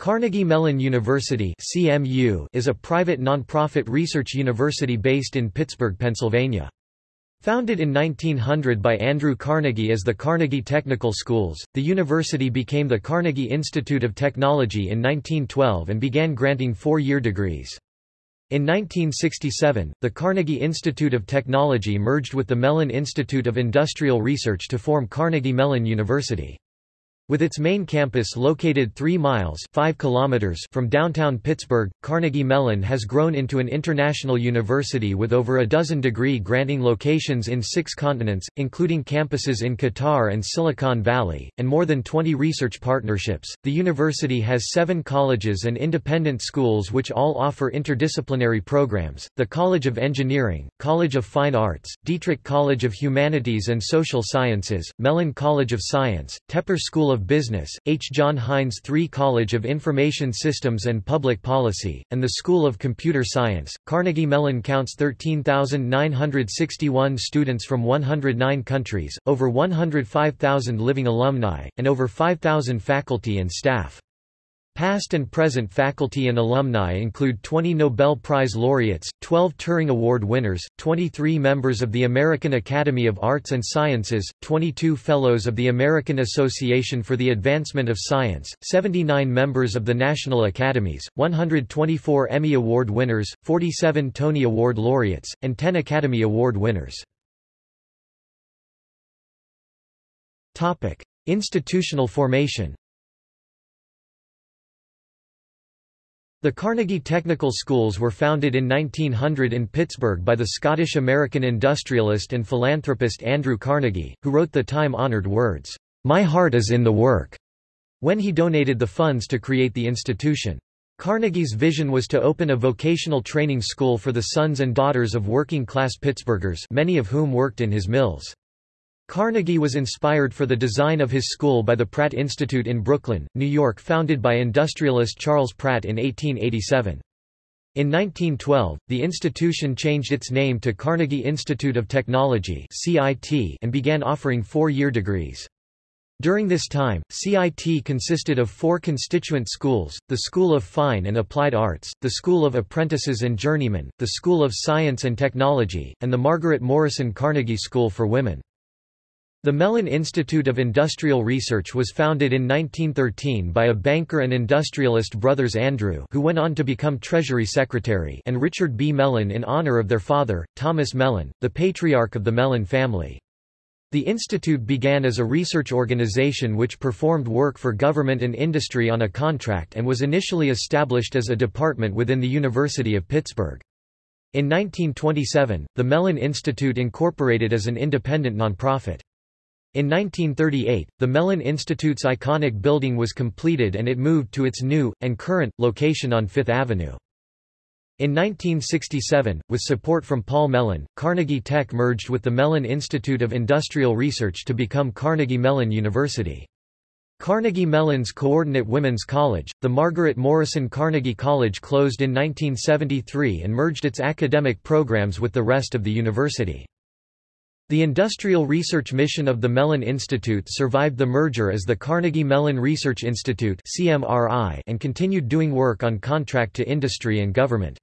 Carnegie Mellon University (CMU) is a private nonprofit research university based in Pittsburgh, Pennsylvania. Founded in 1900 by Andrew Carnegie as the Carnegie Technical Schools, the university became the Carnegie Institute of Technology in 1912 and began granting four-year degrees. In 1967, the Carnegie Institute of Technology merged with the Mellon Institute of Industrial Research to form Carnegie Mellon University. With its main campus located 3 miles 5 kilometers from downtown Pittsburgh, Carnegie Mellon has grown into an international university with over a dozen degree-granting locations in six continents, including campuses in Qatar and Silicon Valley, and more than 20 research partnerships. The university has seven colleges and independent schools which all offer interdisciplinary programs, the College of Engineering, College of Fine Arts, Dietrich College of Humanities and Social Sciences, Mellon College of Science, Tepper School of of Business, H. John Heinz III College of Information Systems and Public Policy, and the School of Computer Science. Carnegie Mellon counts 13,961 students from 109 countries, over 105,000 living alumni, and over 5,000 faculty and staff. Past and present faculty and alumni include 20 Nobel Prize laureates, 12 Turing Award winners, 23 members of the American Academy of Arts and Sciences, 22 Fellows of the American Association for the Advancement of Science, 79 members of the National Academies, 124 Emmy Award winners, 47 Tony Award laureates, and 10 Academy Award winners. Institutional formation The Carnegie Technical Schools were founded in 1900 in Pittsburgh by the Scottish-American industrialist and philanthropist Andrew Carnegie, who wrote the time-honored words, "'My heart is in the work' when he donated the funds to create the institution. Carnegie's vision was to open a vocational training school for the sons and daughters of working-class Pittsburghers many of whom worked in his mills. Carnegie was inspired for the design of his school by the Pratt Institute in Brooklyn, New York founded by industrialist Charles Pratt in 1887. In 1912, the institution changed its name to Carnegie Institute of Technology and began offering four-year degrees. During this time, CIT consisted of four constituent schools, the School of Fine and Applied Arts, the School of Apprentices and Journeymen, the School of Science and Technology, and the Margaret Morrison Carnegie School for Women. The Mellon Institute of Industrial Research was founded in 1913 by a banker and industrialist brothers Andrew who went on to become Treasury Secretary and Richard B. Mellon in honor of their father, Thomas Mellon, the patriarch of the Mellon family. The institute began as a research organization which performed work for government and industry on a contract and was initially established as a department within the University of Pittsburgh. In 1927, the Mellon Institute incorporated as an independent nonprofit. In 1938, the Mellon Institute's iconic building was completed and it moved to its new, and current, location on Fifth Avenue. In 1967, with support from Paul Mellon, Carnegie Tech merged with the Mellon Institute of Industrial Research to become Carnegie Mellon University. Carnegie Mellon's coordinate women's college, the Margaret Morrison Carnegie College closed in 1973 and merged its academic programs with the rest of the university. The industrial research mission of the Mellon Institute survived the merger as the Carnegie Mellon Research Institute and continued doing work on contract to industry and government.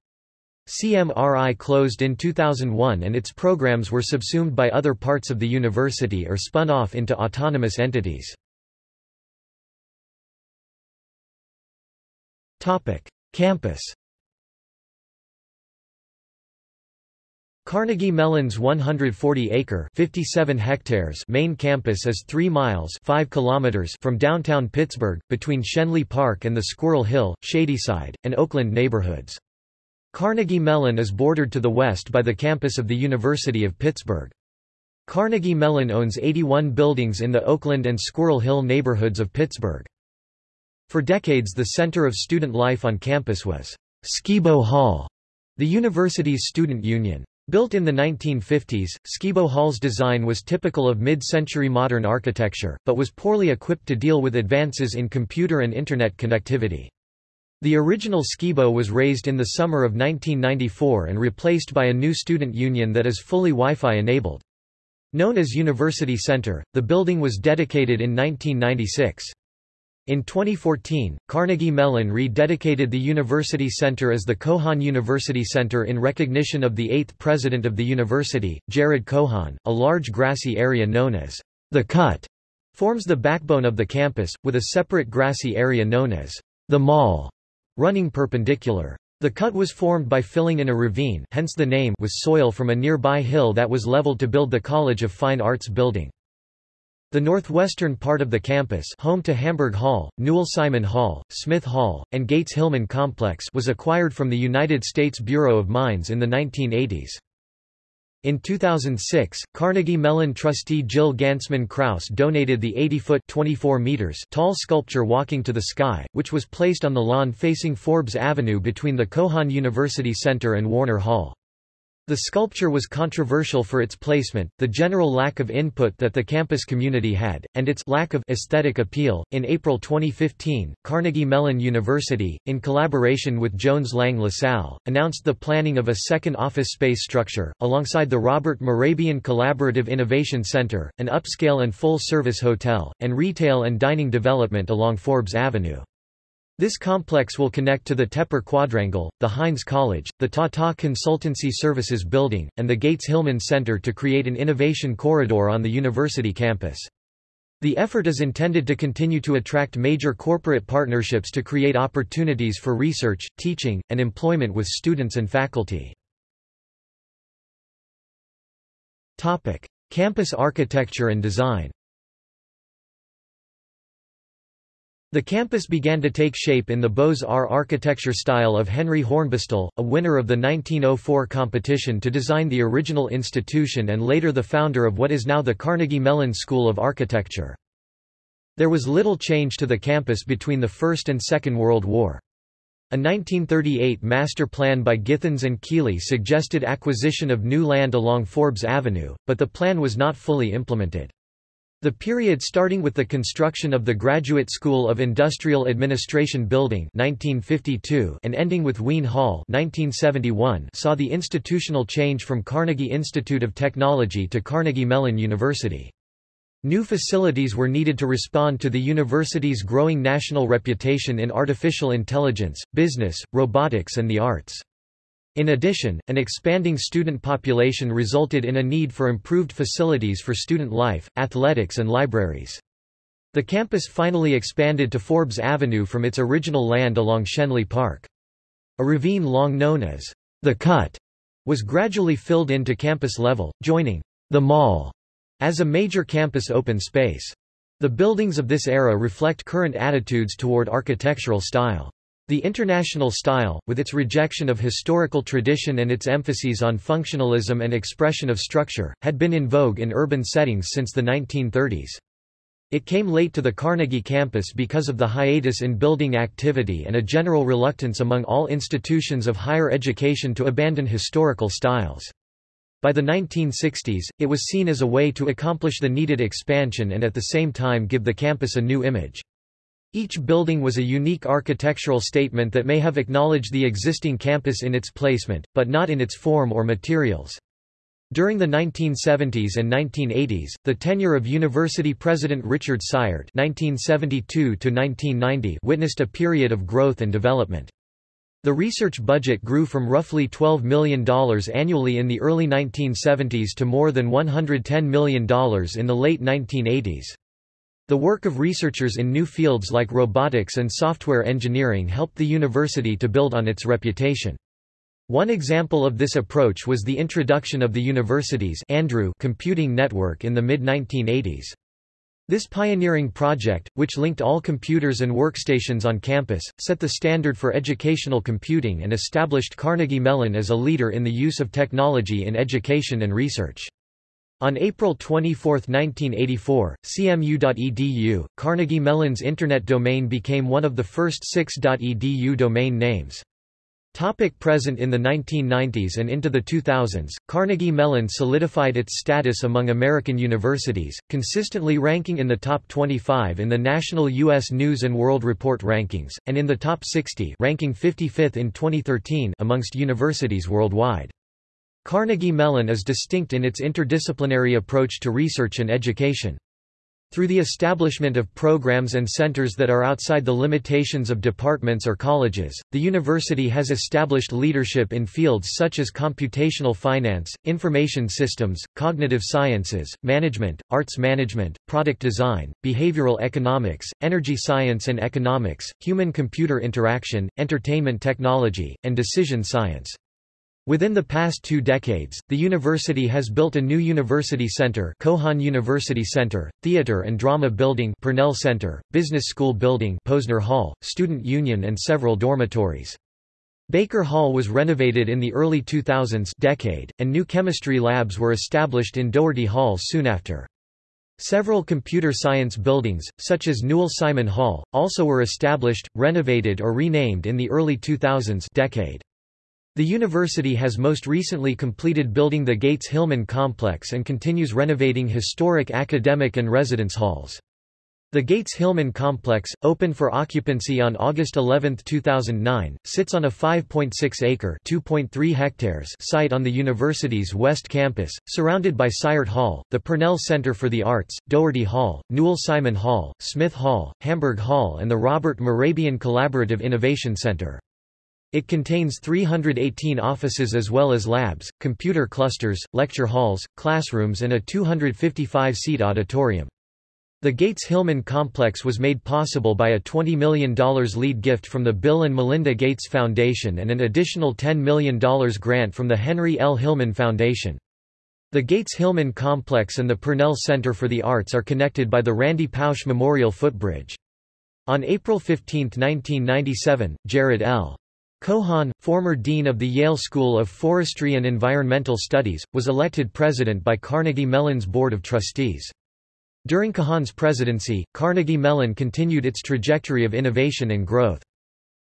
CMRI closed in 2001 and its programs were subsumed by other parts of the university or spun off into autonomous entities. Campus Carnegie Mellon's 140-acre (57 hectares) main campus is 3 miles (5 kilometers) from downtown Pittsburgh, between Schenley Park and the Squirrel Hill, Shadyside, and Oakland neighborhoods. Carnegie Mellon is bordered to the west by the campus of the University of Pittsburgh. Carnegie Mellon owns 81 buildings in the Oakland and Squirrel Hill neighborhoods of Pittsburgh. For decades the center of student life on campus was Skibo Hall, the university's student union. Built in the 1950s, Skibo Hall's design was typical of mid-century modern architecture, but was poorly equipped to deal with advances in computer and Internet connectivity. The original Skibo was razed in the summer of 1994 and replaced by a new student union that is fully Wi-Fi enabled. Known as University Center, the building was dedicated in 1996. In 2014, Carnegie Mellon rededicated the University Center as the Cohon University Center in recognition of the eighth president of the university, Jared Cohon. A large grassy area known as the Cut forms the backbone of the campus, with a separate grassy area known as the Mall, running perpendicular. The cut was formed by filling in a ravine hence the name with soil from a nearby hill that was leveled to build the College of Fine Arts building. The northwestern part of the campus home to Hamburg Hall, Newell Simon Hall, Smith Hall, and Gates Hillman Complex was acquired from the United States Bureau of Mines in the 1980s. In 2006, Carnegie Mellon trustee Jill Gansman Kraus donated the 80-foot (24 meters) tall sculpture Walking to the Sky, which was placed on the lawn facing Forbes Avenue between the Cohon University Center and Warner Hall. The sculpture was controversial for its placement, the general lack of input that the campus community had, and its lack of aesthetic appeal. In April 2015, Carnegie Mellon University, in collaboration with Jones Lang LaSalle, announced the planning of a second office space structure, alongside the Robert Mehrabian Collaborative Innovation Center, an upscale and full-service hotel, and retail and dining development along Forbes Avenue. This complex will connect to the Tepper Quadrangle, the Heinz College, the Tata Consultancy Services Building, and the Gates Hillman Center to create an innovation corridor on the university campus. The effort is intended to continue to attract major corporate partnerships to create opportunities for research, teaching, and employment with students and faculty. Campus architecture and design The campus began to take shape in the Beaux-Arts architecture style of Henry Hornbostel, a winner of the 1904 competition to design the original institution and later the founder of what is now the Carnegie Mellon School of Architecture. There was little change to the campus between the First and Second World War. A 1938 master plan by Githens and Keally suggested acquisition of new land along Forbes Avenue, but the plan was not fully implemented. The period starting with the construction of the Graduate School of Industrial Administration Building 1952 and ending with Wean Hall 1971 saw the institutional change from Carnegie Institute of Technology to Carnegie Mellon University. New facilities were needed to respond to the university's growing national reputation in artificial intelligence, business, robotics and the arts. In addition, an expanding student population resulted in a need for improved facilities for student life, athletics and libraries. The campus finally expanded to Forbes Avenue from its original land along Schenley Park. A ravine long known as the Cut was gradually filled in to campus level, joining the Mall as a major campus open space. The buildings of this era reflect current attitudes toward architectural style. The international style, with its rejection of historical tradition and its emphases on functionalism and expression of structure, had been in vogue in urban settings since the 1930s. It came late to the Carnegie campus because of the hiatus in building activity and a general reluctance among all institutions of higher education to abandon historical styles. By the 1960s, it was seen as a way to accomplish the needed expansion and at the same time give the campus a new image. Each building was a unique architectural statement that may have acknowledged the existing campus in its placement, but not in its form or materials. During the 1970s and 1980s, the tenure of University President Richard Cyert (1972–1990) witnessed a period of growth and development. The research budget grew from roughly $12 million annually in the early 1970s to more than $110 million in the late 1980s. The work of researchers in new fields like robotics and software engineering helped the university to build on its reputation. One example of this approach was the introduction of the university's Andrew computing network in the mid-1980s. This pioneering project, which linked all computers and workstations on campus, set the standard for educational computing and established Carnegie Mellon as a leader in the use of technology in education and research. On April 24, 1984, CMU.edu, Carnegie Mellon's Internet domain became one of the first six .edu domain names. Topic present in the 1990s and into the 2000s, Carnegie Mellon solidified its status among American universities, consistently ranking in the top 25 in the national U.S. News & World Report rankings, and in the top 60 ranking 55th in 2013 amongst universities worldwide. Carnegie Mellon is distinct in its interdisciplinary approach to research and education. Through the establishment of programs and centers that are outside the limitations of departments or colleges, the university has established leadership in fields such as computational finance, information systems, cognitive sciences, management, arts management, product design, behavioral economics, energy science and economics, human-computer interaction, entertainment technology, and decision science. Within the past two decades, the university has built a new university center Cohon University Center, theater and drama building Purnell Center, business school building Posner Hall, student union and several dormitories. Baker Hall was renovated in the early 2000s decade, and new chemistry labs were established in Doherty Hall soon after. Several computer science buildings, such as Newell Simon Hall, also were established, renovated or renamed in the early 2000s decade. The university has most recently completed building the Gates-Hillman complex and continues renovating historic academic and residence halls. The Gates-Hillman complex, open for occupancy on August 11, 2009, sits on a 5.6-acre (2.3 hectares) site on the university's west campus, surrounded by Cyert Hall, the Purnell Center for the Arts, Doherty Hall, Newell Simon Hall, Smith Hall, Hamburg Hall and the Robert Mehrabian Collaborative Innovation Center. It contains 318 offices as well as labs, computer clusters, lecture halls, classrooms and a 255-seat auditorium. The Gates-Hillman complex was made possible by a $20 million lead gift from the Bill and Melinda Gates Foundation and an additional $10 million grant from the Henry L. Hillman Foundation. The Gates-Hillman complex and the Purnell Center for the Arts are connected by the Randy Pausch Memorial Footbridge. On April 15, 1997, Jared L. Cohon, former dean of the Yale School of Forestry and Environmental Studies, was elected president by Carnegie Mellon's Board of Trustees. During Cohon's presidency, Carnegie Mellon continued its trajectory of innovation and growth.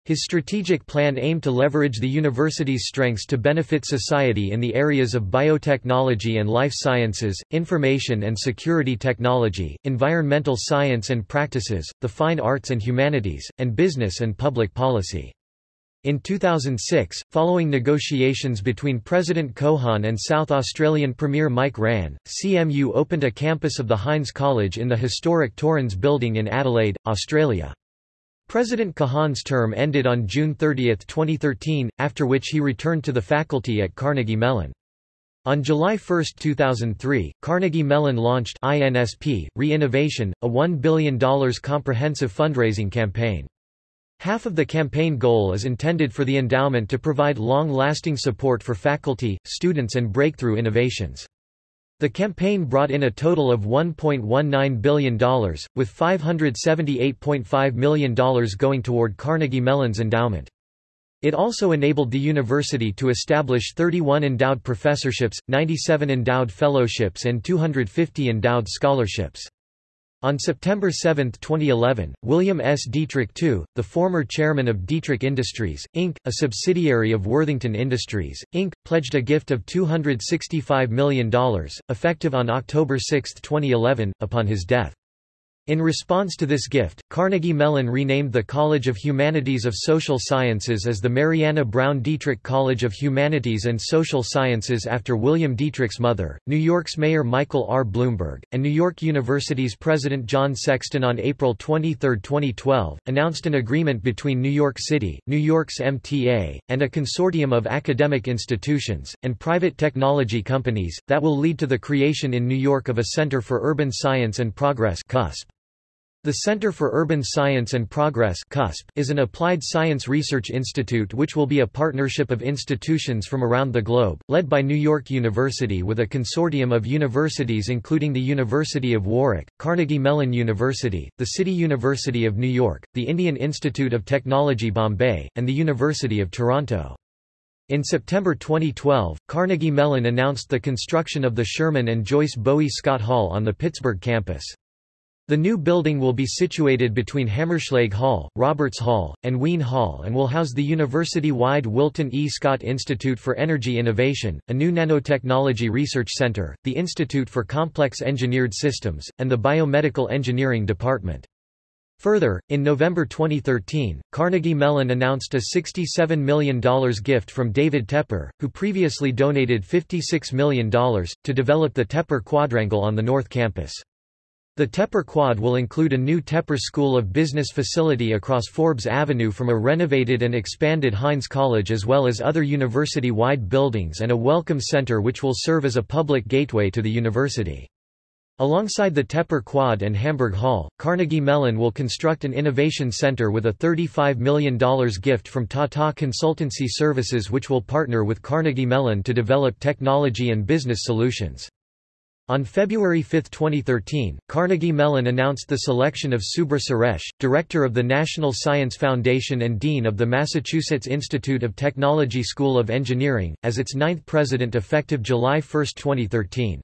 His strategic plan aimed to leverage the university's strengths to benefit society in the areas of biotechnology and life sciences, information and security technology, environmental science and practices, the fine arts and humanities, and business and public policy. In 2006, following negotiations between President Cohon and South Australian Premier Mike Rann, CMU opened a campus of the Heinz College in the historic Torrens Building in Adelaide, Australia. President Cohon's term ended on June 30, 2013, after which he returned to the faculty at Carnegie Mellon. On July 1, 2003, Carnegie Mellon launched Inspire Innovation, a $1 billion comprehensive fundraising campaign. Half of the campaign goal is intended for the endowment to provide long-lasting support for faculty, students and breakthrough innovations. The campaign brought in a total of $1.19 billion, with $578.5 million going toward Carnegie Mellon's endowment. It also enabled the university to establish 31 endowed professorships, 97 endowed fellowships and 250 endowed scholarships. On September 7, 2011, William S. Dietrich II, the former chairman of Dietrich Industries, Inc., a subsidiary of Worthington Industries, Inc., pledged a gift of $265 million, effective on October 6, 2011, upon his death. In response to this gift, Carnegie Mellon renamed the College of Humanities of Social Sciences as the Marianna Brown Dietrich College of Humanities and Social Sciences after William Dietrich's mother, New York's Mayor Michael R. Bloomberg, and New York University's President John Sexton on April 23, 2012, announced an agreement between New York City, New York's MTA, and a consortium of academic institutions, and private technology companies, that will lead to the creation in New York of a Center for Urban Science and Progress CUSP. The Center for Urban Science and Progress is an applied science research institute which will be a partnership of institutions from around the globe, led by New York University with a consortium of universities including the University of Warwick, Carnegie Mellon University, the City University of New York, the Indian Institute of Technology Bombay, and the University of Toronto. In September 2012, Carnegie Mellon announced the construction of the Sherman and Joyce Bowie Scott Hall on the Pittsburgh campus. The new building will be situated between Hammerschlag Hall, Roberts Hall, and Wean Hall and will house the university-wide Wilton E. Scott Institute for Energy Innovation, a new nanotechnology research center, the Institute for Complex Engineered Systems, and the Biomedical Engineering Department. Further, in November 2013, Carnegie Mellon announced a $67 million gift from David Tepper, who previously donated $56 million, to develop the Tepper Quadrangle on the North Campus. The Tepper Quad will include a new Tepper School of Business facility across Forbes Avenue from a renovated and expanded Heinz College as well as other university-wide buildings and a welcome center which will serve as a public gateway to the university. Alongside the Tepper Quad and Hamburg Hall, Carnegie Mellon will construct an innovation center with a $35 million gift from Tata Consultancy Services which will partner with Carnegie Mellon to develop technology and business solutions. On February 5, 2013, Carnegie Mellon announced the selection of Subra Suresh, Director of the National Science Foundation and Dean of the Massachusetts Institute of Technology School of Engineering, as its ninth president effective July 1, 2013.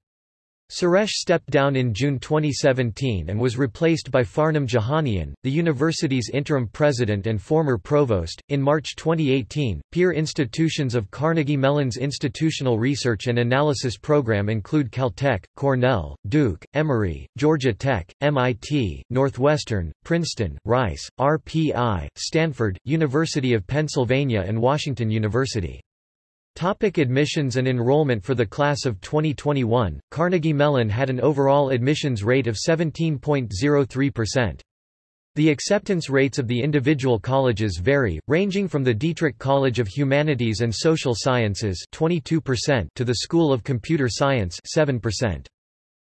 Suresh stepped down in June 2017 and was replaced by Farnam Jahanian, the university's interim president and former provost. In March 2018, peer institutions of Carnegie Mellon's institutional research and analysis program include Caltech, Cornell, Duke, Emory, Georgia Tech, MIT, Northwestern, Princeton, Rice, RPI, Stanford, University of Pennsylvania and Washington University. Topic admissions and enrollment For the class of 2021, Carnegie Mellon had an overall admissions rate of 17.03%. The acceptance rates of the individual colleges vary, ranging from the Dietrich College of Humanities and Social Sciences 22% to the School of Computer Science 7%.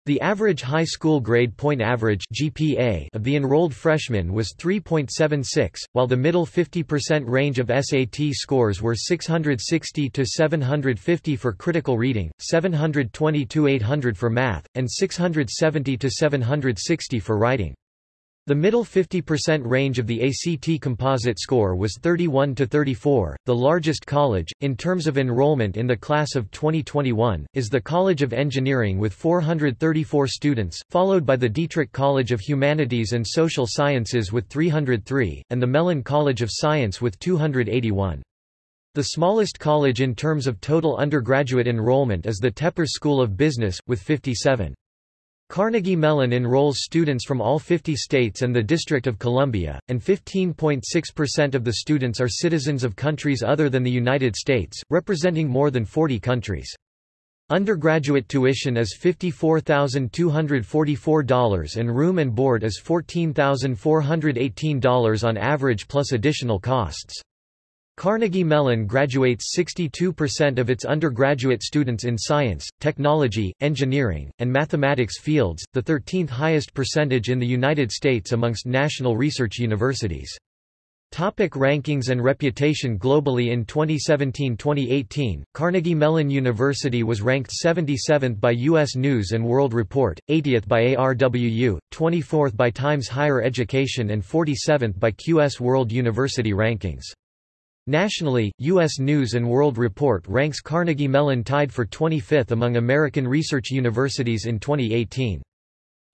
The average high school grade point average GPA of the enrolled freshmen was 3.76, while the middle 50% range of SAT scores were 660 to 750 for critical reading, 720 to 800 for math, and 670 to 760 for writing. The middle 50% range of the ACT composite score was 31 to 34. The largest college, in terms of enrollment in the class of 2021, is the College of Engineering with 434 students, followed by the Dietrich College of Humanities and Social Sciences with 303, and the Mellon College of Science with 281. The smallest college in terms of total undergraduate enrollment is the Tepper School of Business, with 57. Carnegie Mellon enrolls students from all 50 states and the District of Columbia, and 15.6% of the students are citizens of countries other than the United States, representing more than 40 countries. Undergraduate tuition is $54,244 and room and board is $14,418 on average plus additional costs. Carnegie Mellon graduates 62% of its undergraduate students in science, technology, engineering, and mathematics fields, the 13th highest percentage in the United States amongst national research universities. Topic rankings and reputation Globally in 2017-2018, Carnegie Mellon University was ranked 77th by U.S. News & World Report, 80th by ARWU, 24th by Times Higher Education and 47th by QS World University Rankings. Nationally, U.S. News & World Report ranks Carnegie Mellon tied for 25th among American research universities in 2018.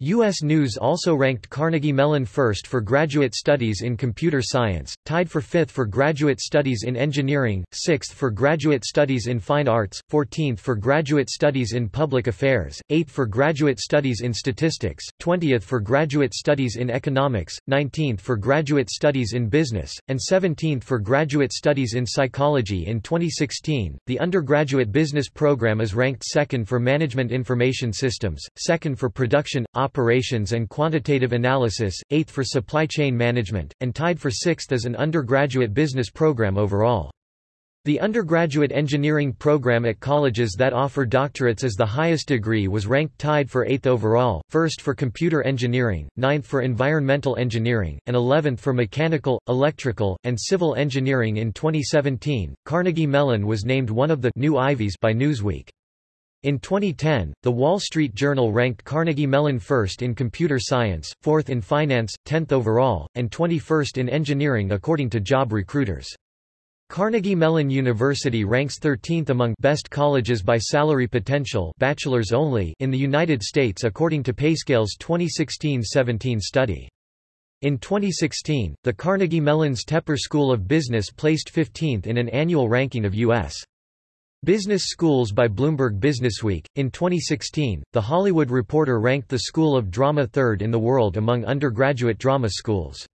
U.S. News also ranked Carnegie Mellon first for graduate studies in computer science, tied for fifth for graduate studies in engineering, sixth for graduate studies in fine arts, 14th for graduate studies in public affairs, 8th for graduate studies in statistics, 20th for graduate studies in economics, 19th for graduate studies in business, and 17th for graduate studies in psychology in 2016. The undergraduate business program is ranked second for management information systems, second for production, operations and quantitative analysis, 8th for supply chain management, and tied for 6th as an undergraduate business program overall. The undergraduate engineering program at colleges that offer doctorates as the highest degree was ranked tied for 8th overall, 1st for computer engineering, 9th for environmental engineering, and 11th for mechanical, electrical, and civil engineering in 2017. Carnegie Mellon was named one of the new Ivies by Newsweek. In 2010, The Wall Street Journal ranked Carnegie Mellon first in computer science, fourth in finance, 10th overall, and 21st in engineering according to job recruiters. Carnegie Mellon University ranks 13th among best colleges by salary potential bachelors only in the United States according to PayScale's 2016-17 study. In 2016, the Carnegie Mellon's Tepper School of Business placed 15th in an annual ranking of U.S. Business Schools by Bloomberg Businessweek. In 2016, The Hollywood Reporter ranked the School of Drama third in the world among undergraduate drama schools.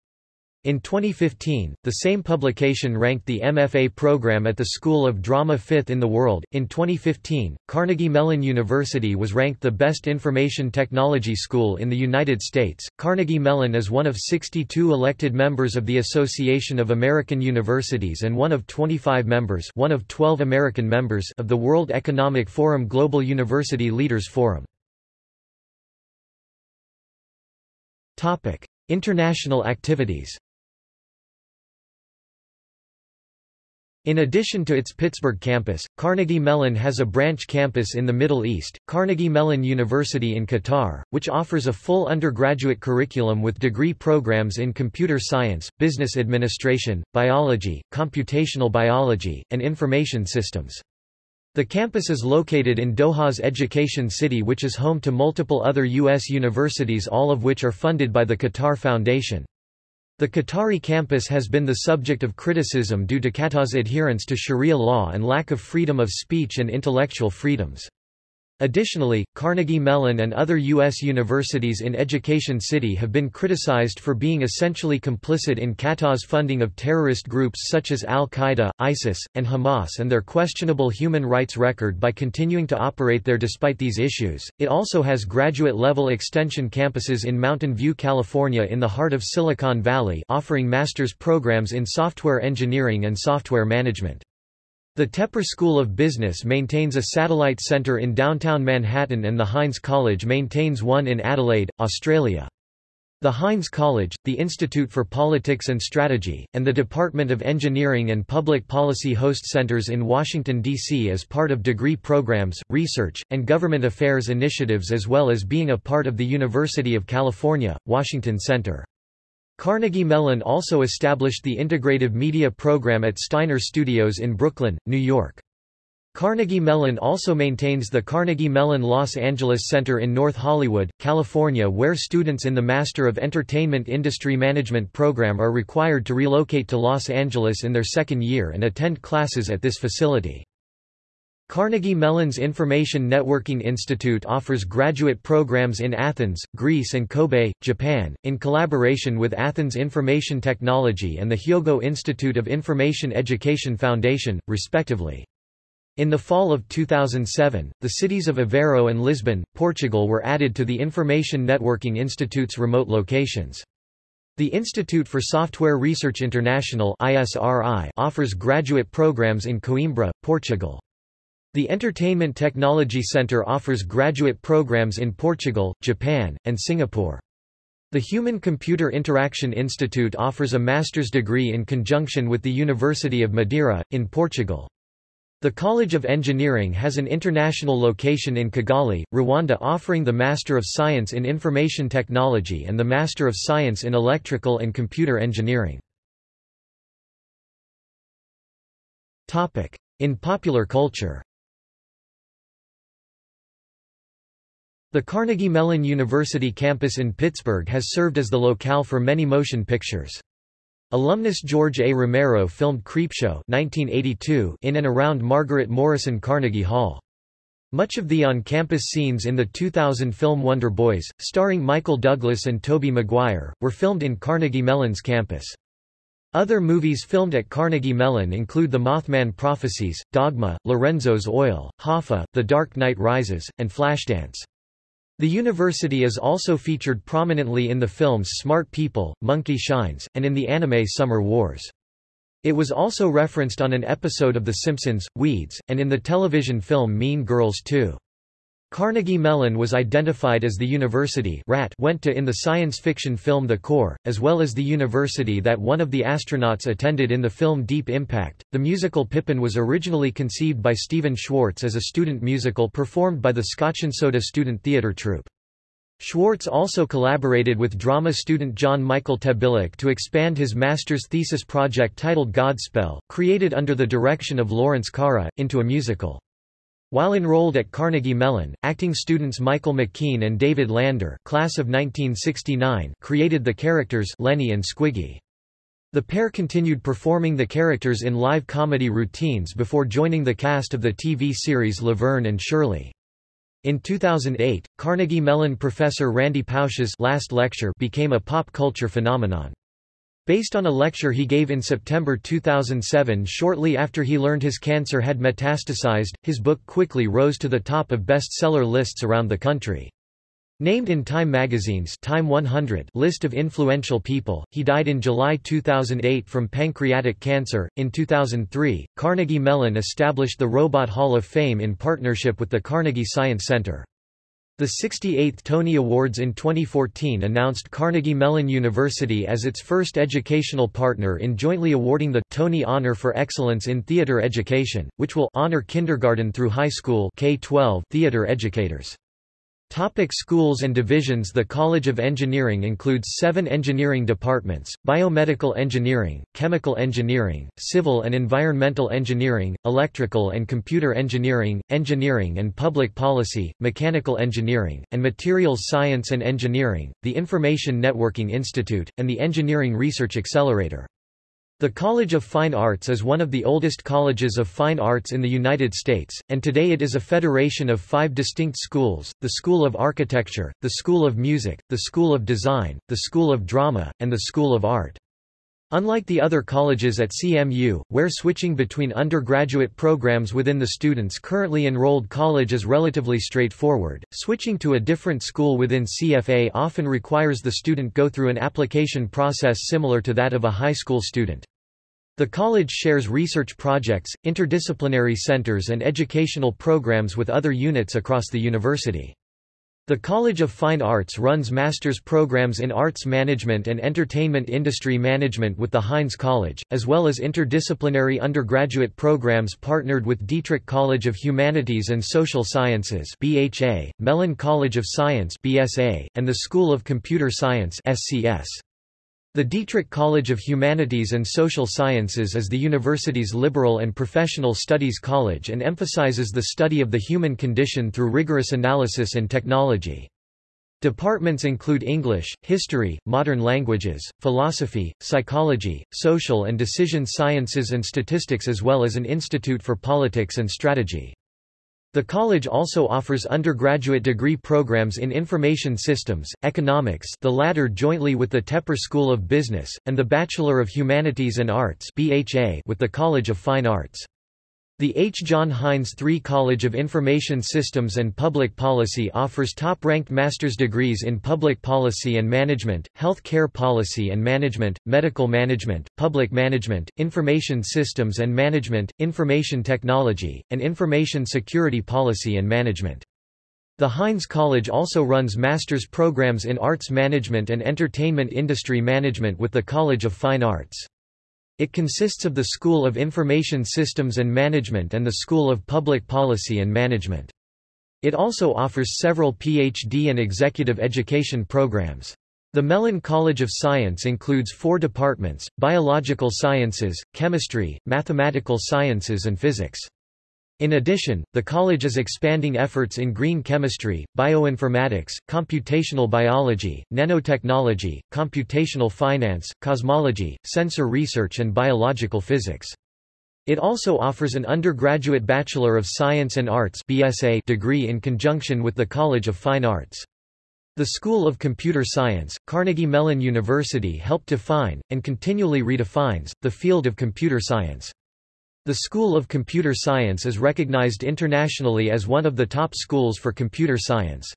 In 2015, the same publication ranked the MFA program at the School of Drama fifth in the world. In 2015, Carnegie Mellon University was ranked the best information technology school in the United States. Carnegie Mellon is one of 62 elected members of the Association of American Universities and one of 25 members, one of 12 American members of the World Economic Forum Global University Leaders Forum. Topic: International activities. In addition to its Pittsburgh campus, Carnegie Mellon has a branch campus in the Middle East, Carnegie Mellon University in Qatar, which offers a full undergraduate curriculum with degree programs in computer science, business administration, biology, computational biology, and information systems. The campus is located in Doha's Education City which is home to multiple other U.S. universities all of which are funded by the Qatar Foundation. The Qatari campus has been the subject of criticism due to Qatar's adherence to Sharia law and lack of freedom of speech and intellectual freedoms. Additionally, Carnegie Mellon and other U.S. universities in Education City have been criticized for being essentially complicit in Qatar's funding of terrorist groups such as al-Qaeda, ISIS, and Hamas and their questionable human rights record by continuing to operate there despite these issues. It also has graduate-level extension campuses in Mountain View, California in the heart of Silicon Valley offering master's programs in software engineering and software management. The Tepper School of Business maintains a satellite centre in downtown Manhattan and the Heinz College maintains one in Adelaide, Australia. The Heinz College, the Institute for Politics and Strategy, and the Department of Engineering and Public Policy host centers in Washington, D.C. as part of degree programs, research, and government affairs initiatives as well as being a part of the University of California, Washington Center. Carnegie Mellon also established the Integrative Media program at Steiner Studios in Brooklyn, New York. Carnegie Mellon also maintains the Carnegie Mellon Los Angeles Center in North Hollywood, California where students in the Master of Entertainment Industry Management program are required to relocate to Los Angeles in their second year and attend classes at this facility. Carnegie Mellon's Information Networking Institute offers graduate programs in Athens, Greece and Kobe, Japan, in collaboration with Athens Information Technology and the Hyogo Institute of Information Education Foundation, respectively. In the fall of 2007, the cities of Aveiro and Lisbon, Portugal were added to the Information Networking Institute's remote locations. The Institute for Software Research International offers graduate programs in Coimbra, Portugal. The Entertainment Technology Center offers graduate programs in Portugal, Japan, and Singapore. The Human-Computer Interaction Institute offers a master's degree in conjunction with the University of Madeira, in Portugal. The College of Engineering has an international location in Kigali, Rwanda offering the Master of Science in Information Technology and the Master of Science in Electrical and Computer Engineering. In popular culture The Carnegie Mellon University campus in Pittsburgh has served as the locale for many motion pictures. Alumnus George A. Romero filmed Creepshow 1982 in and around Margaret Morrison Carnegie Hall. Much of the on-campus scenes in the 2000 film Wonder Boys, starring Michael Douglas and Tobey Maguire, were filmed in Carnegie Mellon's campus. Other movies filmed at Carnegie Mellon include The Mothman Prophecies, Dogma, Lorenzo's Oil, Hoffa, The Dark Knight Rises, and Flashdance. The university is also featured prominently in the films Smart People, Monkey Shines, and in the anime Summer Wars. It was also referenced on an episode of The Simpsons, Weeds, and in the television film Mean Girls 2. Carnegie Mellon was identified as the university Rat went to in the science fiction film The Core, as well as the university that one of the astronauts attended in the film Deep Impact. The musical Pippin was originally conceived by Stephen Schwartz as a student musical performed by the Scotch-and-Soda Student Theatre Troupe. Schwartz also collaborated with drama student John Michael Tebelak to expand his master's thesis project titled Godspell, created under the direction of Lawrence Carra, into a musical. While enrolled at Carnegie Mellon, acting students Michael McKean and David Lander class of 1969 created the characters Lenny and Squiggy. The pair continued performing the characters in live comedy routines before joining the cast of the TV series Laverne and Shirley. In 2008, Carnegie Mellon professor Randy Pausch's last lecture became a pop culture phenomenon. Based on a lecture he gave in September 2007 shortly after he learned his cancer had metastasized, his book quickly rose to the top of bestseller lists around the country. Named in Time magazine's Time 100 list of influential people, he died in July 2008 from pancreatic cancer. In 2003, Carnegie Mellon established the Robot Hall of Fame in partnership with the Carnegie Science Center. The 68th Tony Awards in 2014 announced Carnegie Mellon University as its first educational partner in jointly awarding the Tony Honor for Excellence in Theater Education, which will honor kindergarten through high school K-12 theater educators. Topic schools and divisions The College of Engineering includes seven engineering departments, biomedical engineering, chemical engineering, civil and environmental engineering, electrical and computer engineering, engineering and public policy, mechanical engineering, and materials science and engineering, the Information Networking Institute, and the Engineering Research Accelerator. The College of Fine Arts is one of the oldest colleges of fine arts in the United States, and today it is a federation of five distinct schools, the School of Architecture, the School of Music, the School of Design, the School of Drama, and the School of Art. Unlike the other colleges at CMU, where switching between undergraduate programs within the student's currently enrolled college is relatively straightforward, switching to a different school within CFA often requires the student go through an application process similar to that of a high school student. The college shares research projects, interdisciplinary centers and educational programs with other units across the university. The College of Fine Arts runs master's programs in arts management and entertainment industry management with the Heinz College, as well as interdisciplinary undergraduate programs partnered with Dietrich College of Humanities and Social Sciences (BHA), Mellon College of Science (BSA), and the School of Computer Science (SCS). The Dietrich College of Humanities and Social Sciences is the university's liberal and professional studies college and emphasizes the study of the human condition through rigorous analysis and technology. Departments include English, History, Modern Languages, Philosophy, Psychology, Social and Decision Sciences and Statistics as well as an Institute for Politics and Strategy. The college also offers undergraduate degree programs in Information Systems, Economics the latter jointly with the Tepper School of Business, and the Bachelor of Humanities and Arts with the College of Fine Arts. The H. John Heinz III College of Information Systems and Public Policy offers top-ranked master's degrees in public policy and management, health care policy and management, medical management, public management, information systems and management, information technology, and information security policy and management. The Heinz College also runs master's programs in arts management and entertainment industry management with the College of Fine Arts. It consists of the School of Information Systems and Management and the School of Public Policy and Management. It also offers several PhD and executive education programs. The Mellon College of Science includes four departments, biological sciences, chemistry, mathematical sciences and physics. In addition, the college is expanding efforts in green chemistry, bioinformatics, computational biology, nanotechnology, computational finance, cosmology, sensor research and biological physics. It also offers an undergraduate Bachelor of Science and Arts BSA degree in conjunction with the College of Fine Arts. The School of Computer Science, Carnegie Mellon University helped define, and continually redefines, the field of computer science. The School of Computer Science is recognized internationally as one of the top schools for computer science.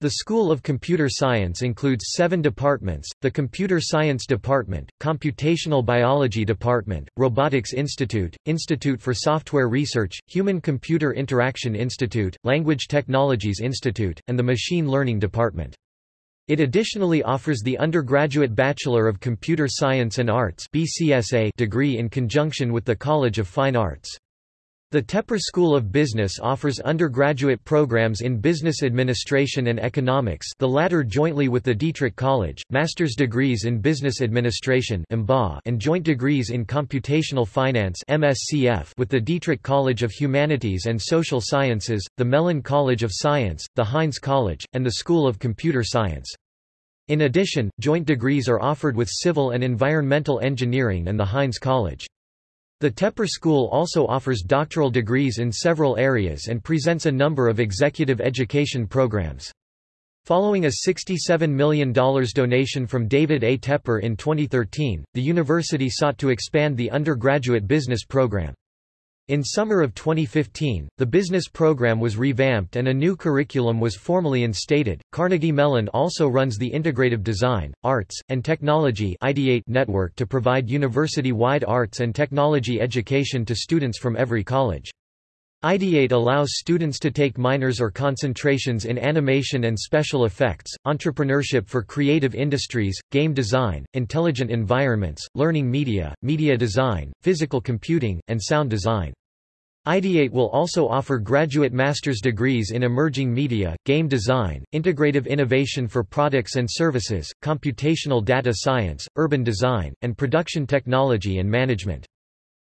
The School of Computer Science includes seven departments, the Computer Science Department, Computational Biology Department, Robotics Institute, Institute for Software Research, Human-Computer Interaction Institute, Language Technologies Institute, and the Machine Learning Department. It additionally offers the undergraduate Bachelor of Computer Science and Arts degree in conjunction with the College of Fine Arts. The Tepper School of Business offers undergraduate programs in business administration and economics the latter jointly with the Dietrich College, master's degrees in business administration and joint degrees in computational finance with the Dietrich College of Humanities and Social Sciences, the Mellon College of Science, the Heinz College, and the School of Computer Science. In addition, joint degrees are offered with Civil and Environmental Engineering and the Heinz College. The Tepper School also offers doctoral degrees in several areas and presents a number of executive education programs. Following a $67 million donation from David A. Tepper in 2013, the university sought to expand the undergraduate business program. In summer of 2015, the business program was revamped and a new curriculum was formally instated. Carnegie Mellon also runs the Integrative Design, Arts, and Technology network to provide university-wide arts and technology education to students from every college. Ideate allows students to take minors or concentrations in animation and special effects, entrepreneurship for creative industries, game design, intelligent environments, learning media, media design, physical computing, and sound design. Ideate will also offer graduate master's degrees in emerging media, game design, integrative innovation for products and services, computational data science, urban design, and production technology and management.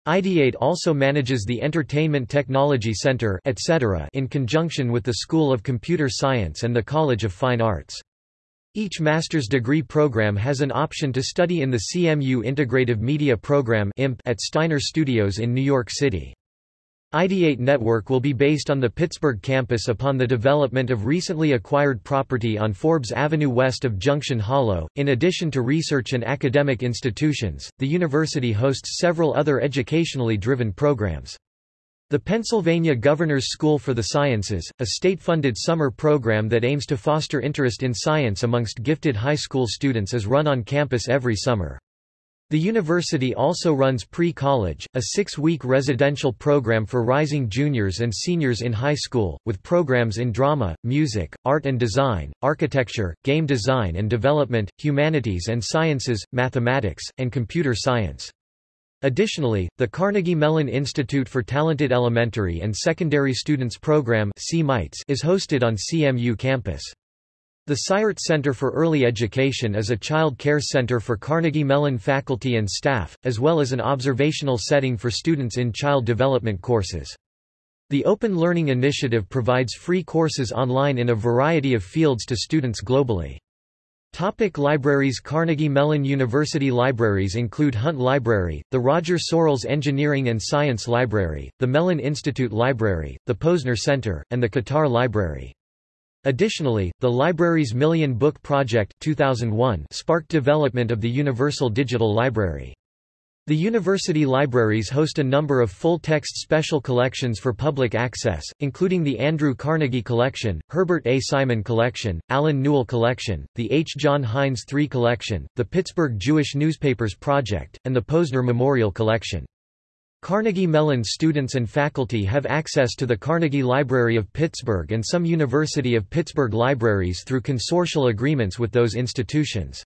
Ideate also manages the Entertainment Technology Center etc. in conjunction with the School of Computer Science and the College of Fine Arts. Each master's degree program has an option to study in the CMU Integrative Media Program at Steiner Studios in New York City. Ideate Network will be based on the Pittsburgh campus upon the development of recently acquired property on Forbes Avenue west of Junction Hollow. In addition to research and academic institutions, the university hosts several other educationally driven programs. The Pennsylvania Governor's School for the Sciences, a state-funded summer program that aims to foster interest in science amongst gifted high school students is run on campus every summer. The university also runs pre-college, a six-week residential program for rising juniors and seniors in high school, with programs in drama, music, art and design, architecture, game design and development, humanities and sciences, mathematics, and computer science. Additionally, the Carnegie Mellon Institute for Talented Elementary and Secondary Students program is hosted on CMU campus. The Cyert Center for Early Education is a child care center for Carnegie Mellon faculty and staff, as well as an observational setting for students in child development courses. The Open Learning Initiative provides free courses online in a variety of fields to students globally. Topic libraries Carnegie Mellon University libraries include Hunt Library, the Roger Sorrells Engineering and Science Library, the Mellon Institute Library, the Posner Center, and the Qatar Library. Additionally, the library's Million Book Project 2001 sparked development of the Universal Digital Library. The university libraries host a number of full-text special collections for public access, including the Andrew Carnegie Collection, Herbert A. Simon Collection, Allen Newell Collection, the H. John Heinz III Collection, the Pittsburgh Jewish Newspapers Project, and the Posner Memorial Collection. Carnegie Mellon students and faculty have access to the Carnegie Library of Pittsburgh and some University of Pittsburgh libraries through consortial agreements with those institutions.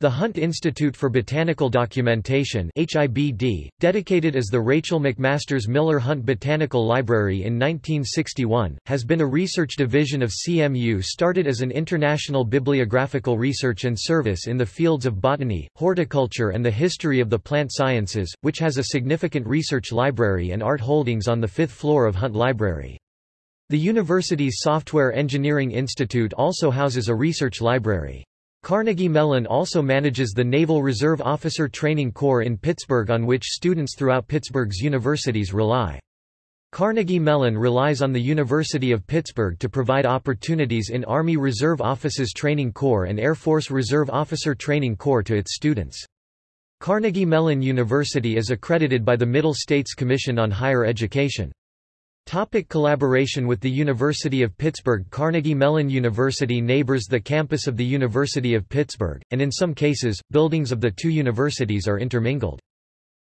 The Hunt Institute for Botanical Documentation HIBD, dedicated as the Rachel McMasters Miller Hunt Botanical Library in 1961, has been a research division of CMU started as an international bibliographical research and service in the fields of botany, horticulture and the history of the plant sciences, which has a significant research library and art holdings on the fifth floor of Hunt Library. The university's Software Engineering Institute also houses a research library. Carnegie Mellon also manages the Naval Reserve Officer Training Corps in Pittsburgh on which students throughout Pittsburgh's universities rely. Carnegie Mellon relies on the University of Pittsburgh to provide opportunities in Army Reserve Officers Training Corps and Air Force Reserve Officer Training Corps to its students. Carnegie Mellon University is accredited by the Middle States Commission on Higher Education. Topic collaboration with the University of Pittsburgh Carnegie Mellon University neighbors the campus of the University of Pittsburgh, and in some cases, buildings of the two universities are intermingled.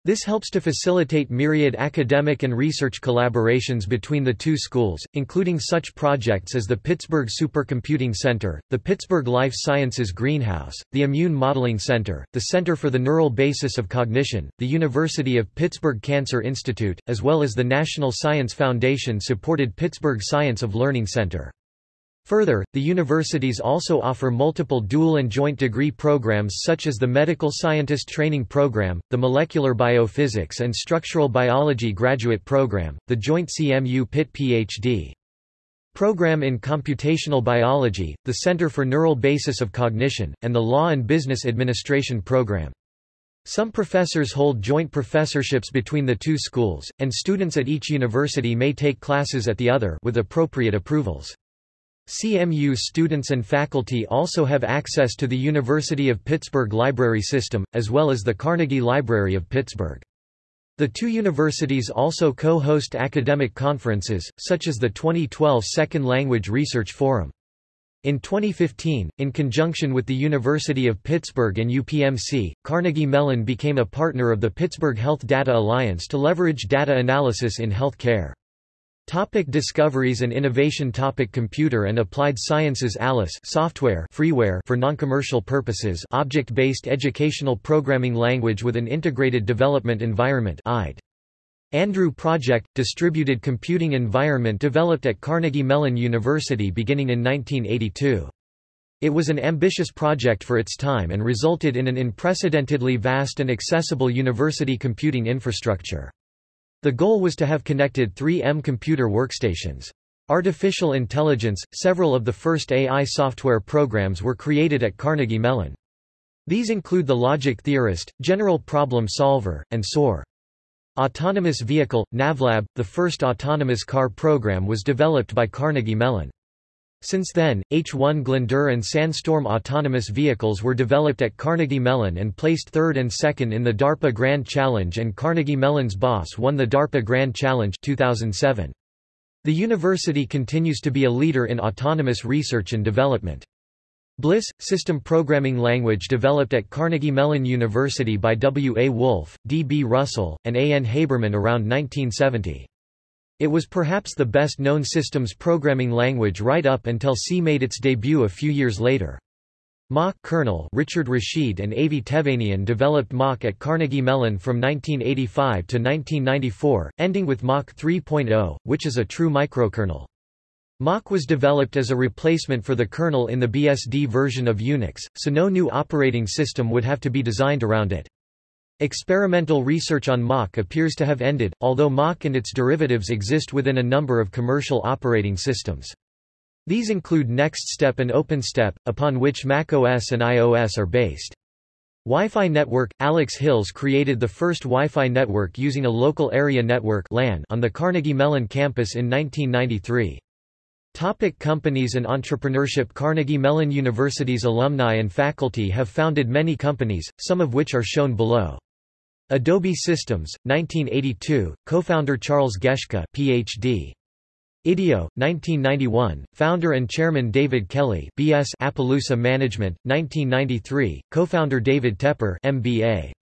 This helps to facilitate myriad academic and research collaborations between the two schools, including such projects as the Pittsburgh Supercomputing Center, the Pittsburgh Life Sciences Greenhouse, the Immune Modeling Center, the Center for the Neural Basis of Cognition, the University of Pittsburgh Cancer Institute, as well as the National Science Foundation-supported Pittsburgh Science of Learning Center. Further, the universities also offer multiple dual and joint degree programs such as the Medical Scientist Training Program, the Molecular Biophysics and Structural Biology Graduate Program, the joint CMU Pitt Ph.D. Program in Computational Biology, the Center for Neural Basis of Cognition, and the Law and Business Administration Program. Some professors hold joint professorships between the two schools, and students at each university may take classes at the other with appropriate approvals. CMU students and faculty also have access to the University of Pittsburgh library system, as well as the Carnegie Library of Pittsburgh. The two universities also co-host academic conferences, such as the 2012 Second Language Research Forum. In 2015, in conjunction with the University of Pittsburgh and UPMC, Carnegie Mellon became a partner of the Pittsburgh Health Data Alliance to leverage data analysis in health care. Topic discoveries and innovation Topic Computer and Applied Sciences Alice software freeware for non-commercial purposes object-based educational programming language with an integrated development environment IDE. Andrew Project – distributed computing environment developed at Carnegie Mellon University beginning in 1982. It was an ambitious project for its time and resulted in an unprecedentedly vast and accessible university computing infrastructure. The goal was to have connected 3M computer workstations. Artificial intelligence – Several of the first AI software programs were created at Carnegie Mellon. These include the Logic Theorist, General Problem Solver, and SOAR. Autonomous Vehicle – NavLab, the first autonomous car program was developed by Carnegie Mellon. Since then, H1ghlander and Sandstorm autonomous vehicles were developed at Carnegie Mellon and placed third and second in the DARPA Grand Challenge and Carnegie Mellon's BOSS won the DARPA Grand Challenge 2007. The university continues to be a leader in autonomous research and development. BLISS, system programming language developed at Carnegie Mellon University by W. A. Wolf, D. B. Russell, and A. N. Habermann around 1970. It was perhaps the best-known systems programming language right up until C made its debut a few years later. Mach kernel Richard Rashid and Avi Tevanian developed Mach at Carnegie Mellon from 1985 to 1994, ending with Mach 3.0, which is a true microkernel. Mach was developed as a replacement for the kernel in the BSD version of Unix, so no new operating system would have to be designed around it. Experimental research on Mach appears to have ended, although Mach and its derivatives exist within a number of commercial operating systems. These include NextStep and OpenStep, upon which macOS and iOS are based. Wi-Fi network – Alex Hills created the first Wi-Fi network using a local area network LAN on the Carnegie Mellon campus in 1993. Topic companies and entrepreneurship Carnegie Mellon University's alumni and faculty have founded many companies, some of which are shown below. Adobe Systems, 1982, co-founder Charles Geschke, Ph.D. IDEO, 1991, founder and chairman David Kelley, B.S. Appaloosa Management, 1993, co-founder David Tepper, MBA.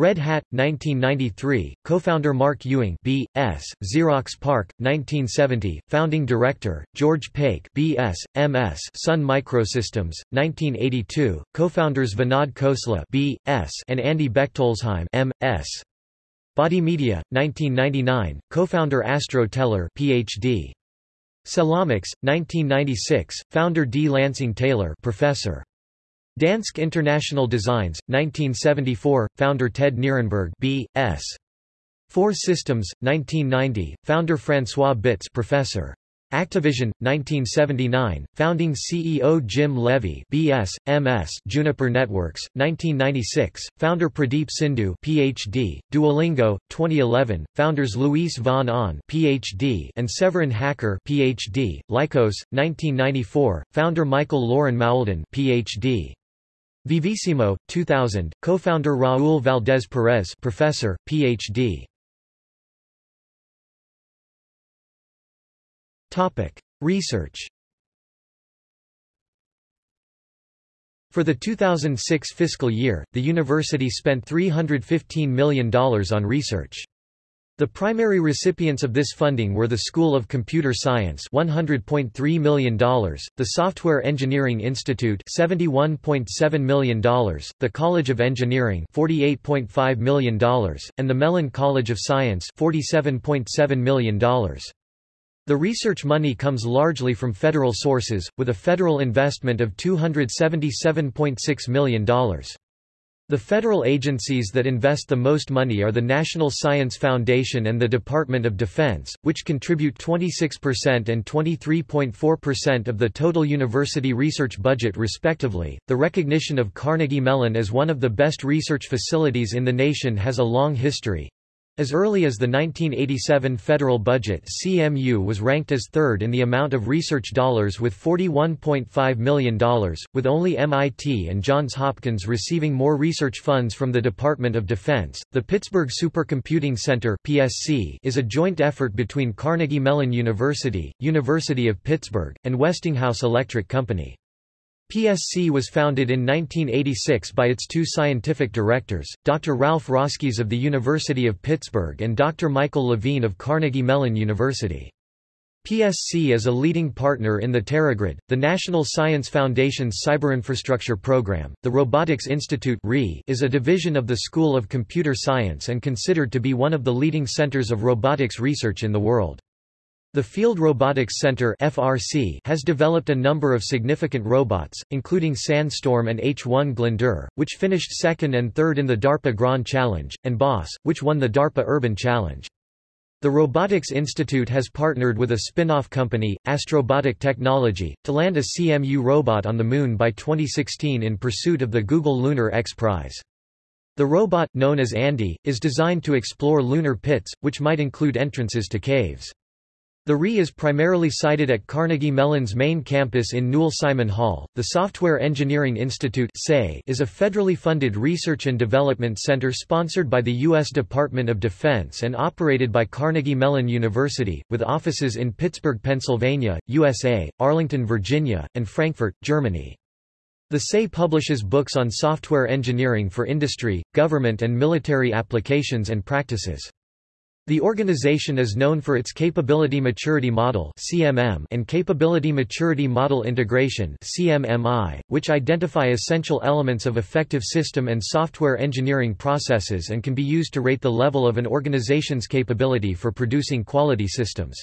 Red Hat, 1993, co-founder Mark Ewing B.S., Xerox PARC, 1970, founding director, George Pake B.S., M.S. Sun Microsystems, 1982, co-founders Vinod Khosla B.S. and Andy Bechtolsheim M.S. Body Media, 1999, co-founder Astro Teller Ph.D. Cellomics, 1996, founder D. Lansing Taylor professor. Dansk International Designs, 1974, founder Ted Nierenberg B.S. FORE Systems, 1990, founder François Bitz professor. Activision, 1979, founding CEO Jim Levy BS, MS Juniper Networks, 1996, founder Pradeep Sindhu PhD, Duolingo, 2011, founders Luis von Ahn PhD and Severin Hacker PhD, Lycos, 1994, founder Michael Loren Mauldin PhD. Vivísimo, 2000, co-founder Raúl Valdés Perez professor, Ph.D. Research. For the 2006 fiscal year, the university spent $315 million on research. The primary recipients of this funding were the School of Computer Science $100.3 million, the Software Engineering Institute $71.7 million, the College of Engineering $48.5 million, and the Mellon College of Science $47.7 million. The research money comes largely from federal sources, with a federal investment of $277.6 million. The federal agencies that invest the most money are the National Science Foundation and the Department of Defense, which contribute 26% and 23.4% of the total university research budget respectively. The recognition of Carnegie Mellon as one of the best research facilities in the nation has a long history. As early as the 1987 federal budget CMU was ranked as third in the amount of research dollars with $41.5 million, with only MIT and Johns Hopkins receiving more research funds from the Department of Defense. The Pittsburgh Supercomputing Center (PSC) is a joint effort between Carnegie Mellon University, University of Pittsburgh, and Westinghouse Electric Company. PSC was founded in 1986 by its two scientific directors, Dr. Ralph Roskies of the University of Pittsburgh and Dr. Michael Levine of Carnegie Mellon University. PSC is a leading partner in the TeraGrid, the National Science Foundation's cyberinfrastructure program. The Robotics Institute is a division of the School of Computer Science and considered to be one of the leading centers of robotics research in the world. The Field Robotics Center (FRC) has developed a number of significant robots, including Sandstorm and H1ghlander, which finished second and third in the DARPA Grand Challenge, and BOSS, which won the DARPA Urban Challenge. The Robotics Institute has partnered with a spin-off company, Astrobotic Technology, to land a CMU robot on the Moon by 2016 in pursuit of the Google Lunar X Prize. The robot, known as Andy, is designed to explore lunar pits, which might include entrances to caves. The RE is primarily sited at Carnegie Mellon's main campus in Newell Simon Hall. The Software Engineering Institute is a federally funded research and development center sponsored by the U.S. Department of Defense and operated by Carnegie Mellon University, with offices in Pittsburgh, Pennsylvania, USA, Arlington, Virginia, and Frankfurt, Germany. The SE publishes books on software engineering for industry, government and military applications and practices. The organization is known for its Capability Maturity Model and Capability Maturity Model Integration which identify essential elements of effective system and software engineering processes and can be used to rate the level of an organization's capability for producing quality systems.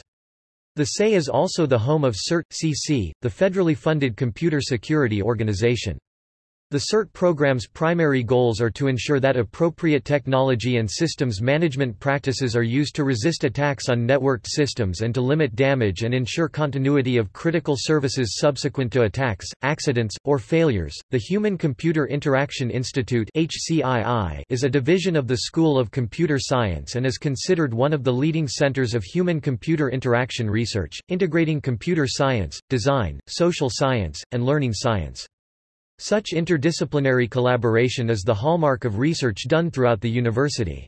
The SE is also the home of CERT-CC, the federally funded computer security organization. The CERT program's primary goals are to ensure that appropriate technology and systems management practices are used to resist attacks on networked systems and to limit damage and ensure continuity of critical services subsequent to attacks, accidents, or failures. The Human Computer Interaction Institute (HCII) is a division of the School of Computer Science and is considered one of the leading centers of human-computer interaction research, integrating computer science, design, social science, and learning science. Such interdisciplinary collaboration is the hallmark of research done throughout the university.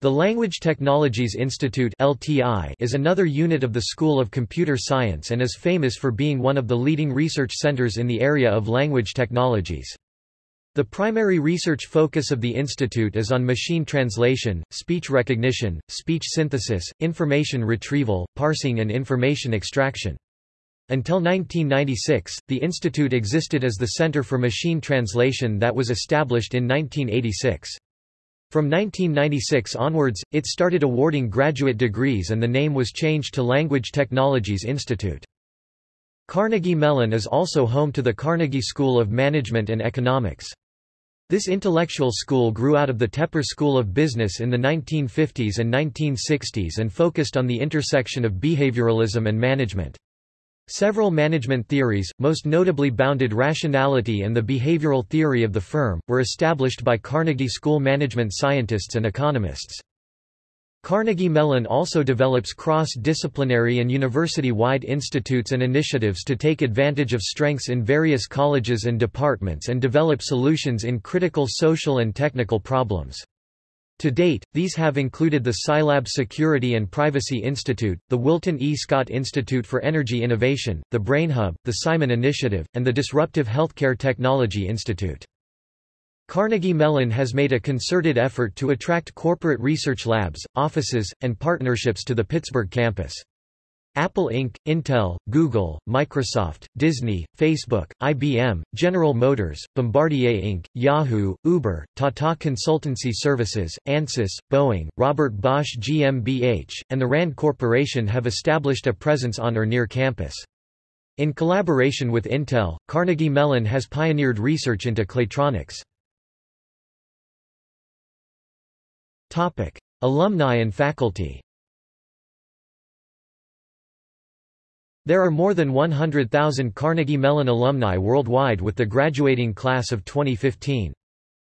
The Language Technologies Institute (LTI) is another unit of the School of Computer Science and is famous for being one of the leading research centers in the area of language technologies. The primary research focus of the institute is on machine translation, speech recognition, speech synthesis, information retrieval, parsing and information extraction. Until 1996, the institute existed as the Center for Machine Translation that was established in 1986. From 1996 onwards, it started awarding graduate degrees and the name was changed to Language Technologies Institute. Carnegie Mellon is also home to the Carnegie School of Management and Economics. This intellectual school grew out of the Tepper School of Business in the 1950s and 1960s and focused on the intersection of behavioralism and management. Several management theories, most notably bounded rationality and the behavioral theory of the firm, were established by Carnegie School management scientists and economists. Carnegie Mellon also develops cross-disciplinary and university-wide institutes and initiatives to take advantage of strengths in various colleges and departments and develop solutions in critical social and technical problems. To date, these have included the CyLab Security and Privacy Institute, the Wilton E. Scott Institute for Energy Innovation, the BrainHub, the Simon Initiative, and the Disruptive Healthcare Technology Institute. Carnegie Mellon has made a concerted effort to attract corporate research labs, offices, and partnerships to the Pittsburgh campus. Apple Inc., Intel, Google, Microsoft, Disney, Facebook, IBM, General Motors, Bombardier Inc., Yahoo, Uber, Tata Consultancy Services, Ansys, Boeing, Robert Bosch GmbH, and the RAND Corporation have established a presence on or near campus. In collaboration with Intel, Carnegie Mellon has pioneered research into claytronics. Topic. Alumni and faculty There are more than 100,000 Carnegie Mellon alumni worldwide with the graduating class of 2015.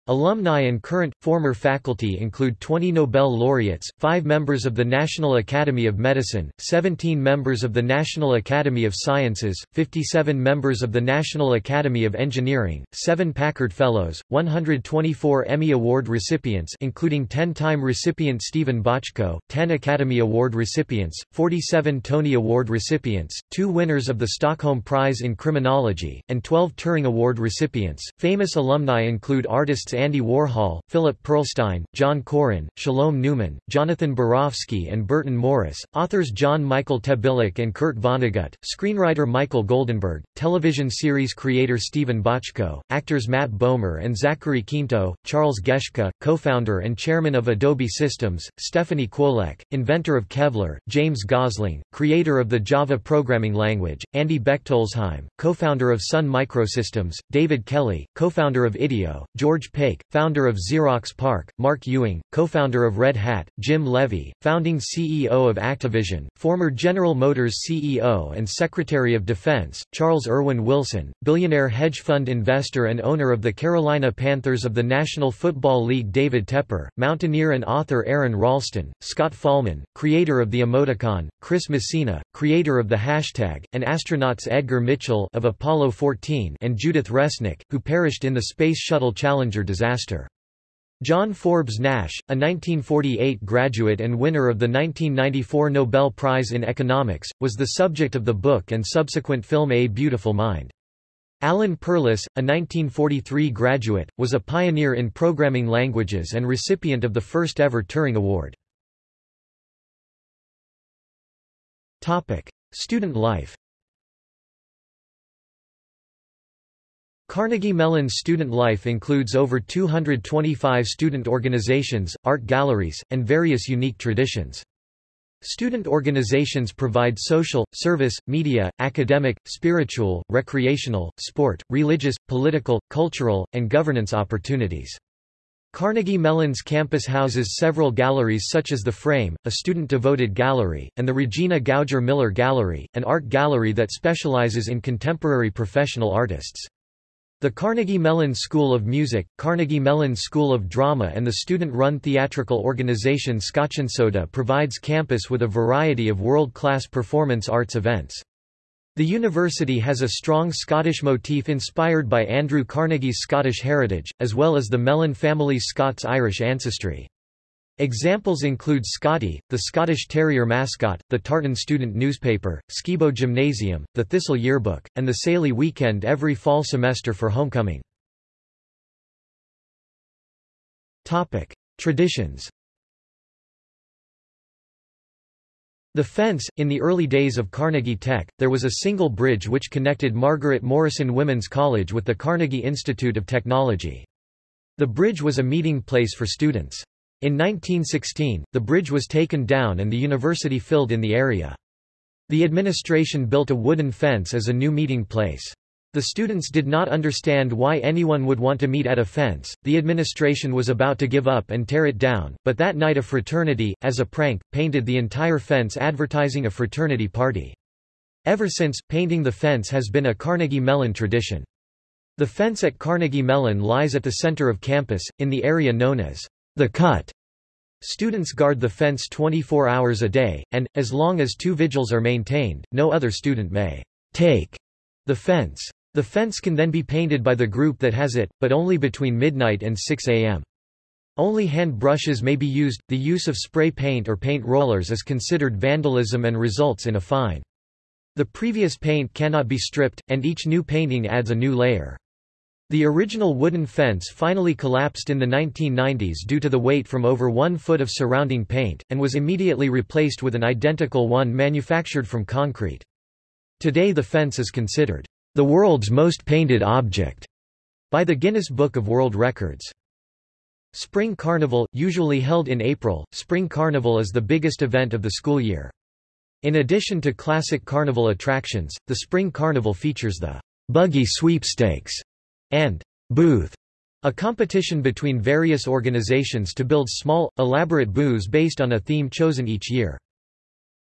Alumni and current, former faculty include 20 Nobel laureates, 5 members of the National Academy of Medicine, 17 members of the National Academy of Sciences, 57 members of the National Academy of Engineering, 7 Packard Fellows, 124 Emmy Award recipients including 10-time recipient Steven Bochco, 10 Academy Award recipients, 47 Tony Award recipients, 2 winners of the Stockholm Prize in Criminology, and 12 Turing Award recipients. Famous alumni include artists Andy Warhol, Philip Pearlstein, John Currin, Shalom Neuman, Jonathan Borofsky and Burton Morris, authors John Michael Tebelak and Kurt Vonnegut, screenwriter Michael Goldenberg, television series creator Steven Bochco, actors Matt Bomer and Zachary Quinto, Charles Geschke, co-founder and chairman of Adobe Systems, Stephanie Kwolek, inventor of Kevlar, James Gosling, creator of the Java programming language, Andy Bechtolsheim, co-founder of Sun Microsystems, David Kelley, co-founder of IDEO, George Pake, founder of Xerox PARC, Mark Ewing, co-founder of Red Hat, Jim Levy, founding CEO of Activision, former General Motors CEO and Secretary of Defense, Charles Erwin Wilson, billionaire hedge fund investor and owner of the Carolina Panthers of the National Football League David Tepper, mountaineer and author Aron Ralston, Scott Fahlman, creator of the emoticon, Chris Messina, creator of the hashtag, and astronauts Edgar Mitchell of Apollo 14 and Judith Resnik, who perished in the Space Shuttle Challenger disaster. John Forbes Nash, a 1948 graduate and winner of the 1994 Nobel Prize in Economics, was the subject of the book and subsequent film A Beautiful Mind. Alan Perlis, a 1943 graduate, was a pioneer in programming languages and recipient of the first ever Turing Award. Student life Carnegie Mellon's student life includes over 225 student organizations, art galleries, and various unique traditions. Student organizations provide social, service, media, academic, spiritual, recreational, sport, religious, political, cultural, and governance opportunities. Carnegie Mellon's campus houses several galleries such as The Frame, a student-devoted gallery, and the Regina Gouger Miller Gallery, an art gallery that specializes in contemporary professional artists. The Carnegie Mellon School of Music, Carnegie Mellon School of Drama and the student-run theatrical organization Scotch'n'Soda provides campus with a variety of world-class performance arts events. The university has a strong Scottish motif inspired by Andrew Carnegie's Scottish heritage, as well as the Mellon family's Scots-Irish ancestry. Examples include Scotty, the Scottish Terrier mascot, the Tartan student newspaper, Skibo Gymnasium, the Thistle Yearbook, and the Ceilidh Weekend every fall semester for homecoming. Topic. Traditions The fence, in the early days of Carnegie Tech, there was a single bridge which connected Margaret Morrison Women's College with the Carnegie Institute of Technology. The bridge was a meeting place for students. In 1916, the bridge was taken down and the university filled in the area. The administration built a wooden fence as a new meeting place. The students did not understand why anyone would want to meet at a fence, the administration was about to give up and tear it down, but that night a fraternity, as a prank, painted the entire fence advertising a fraternity party. Ever since, painting the fence has been a Carnegie Mellon tradition. The fence at Carnegie Mellon lies at the center of campus, in the area known as the cut. Students guard the fence 24 hours a day, and, as long as two vigils are maintained, no other student may take the fence. The fence can then be painted by the group that has it, but only between midnight and 6 a.m. Only hand brushes may be used, the use of spray paint or paint rollers is considered vandalism and results in a fine. The previous paint cannot be stripped, and each new painting adds a new layer. The original wooden fence finally collapsed in the 1990s due to the weight from over one foot of surrounding paint, and was immediately replaced with an identical one manufactured from concrete. Today the fence is considered the world's most painted object by the Guinness Book of World Records. Spring Carnival, usually held in April, Spring Carnival is the biggest event of the school year. In addition to classic carnival attractions, the Spring Carnival features the Buggy Sweepstakes, and Booth, a competition between various organizations to build small, elaborate booths based on a theme chosen each year.